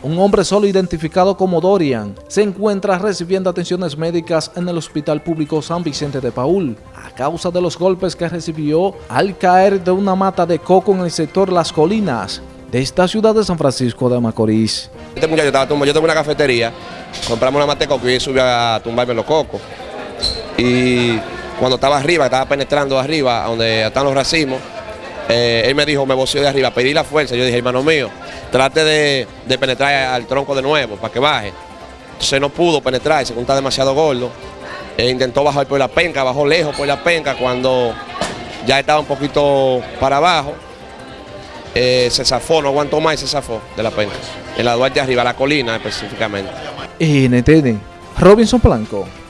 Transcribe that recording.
Un hombre solo identificado como Dorian se encuentra recibiendo atenciones médicas en el Hospital Público San Vicente de Paul a causa de los golpes que recibió al caer de una mata de coco en el sector Las Colinas de esta ciudad de San Francisco de Macorís. Este muchacho estaba tumbado, yo tengo una cafetería, compramos una mata de coco y subió a tumbarme los cocos. Y cuando estaba arriba, estaba penetrando arriba, donde están los racimos, eh, él me dijo, me voció de arriba, pedí la fuerza. Yo dije, hermano mío, trate de, penetrar al tronco de nuevo para que baje. Entonces no pudo penetrar, se está demasiado gordo. E intentó bajar por la penca, bajó lejos por la penca cuando ya estaba un poquito para abajo. Eh, se zafó, no aguantó más y se zafó de la penca. En la Duarte arriba, la colina específicamente. NTN, Robinson Blanco.